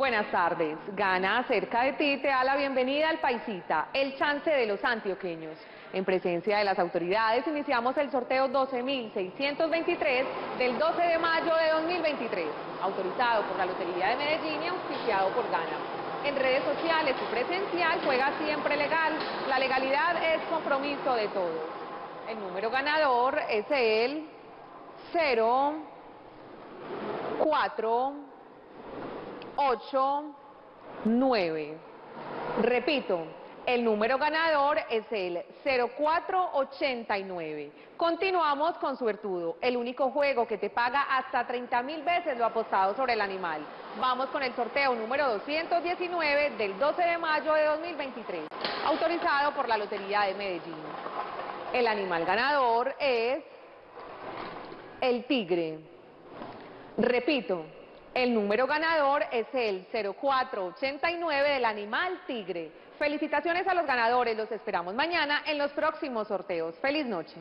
Buenas tardes. Gana cerca de ti te da la bienvenida al Paisita, el chance de los antioqueños. En presencia de las autoridades iniciamos el sorteo 12.623 del 12 de mayo de 2023, autorizado por la Lotería de Medellín y auspiciado por Gana. En redes sociales y presencial juega siempre legal. La legalidad es compromiso de todos. El número ganador es el 0, 4, 8, 9. Repito, el número ganador es el 0489. Continuamos con Suertudo, el único juego que te paga hasta 30 mil veces lo apostado sobre el animal. Vamos con el sorteo número 219 del 12 de mayo de 2023, autorizado por la Lotería de Medellín. El animal ganador es el tigre. Repito, el número ganador es el 0489 del animal tigre. Felicitaciones a los ganadores, los esperamos mañana en los próximos sorteos. ¡Feliz noche!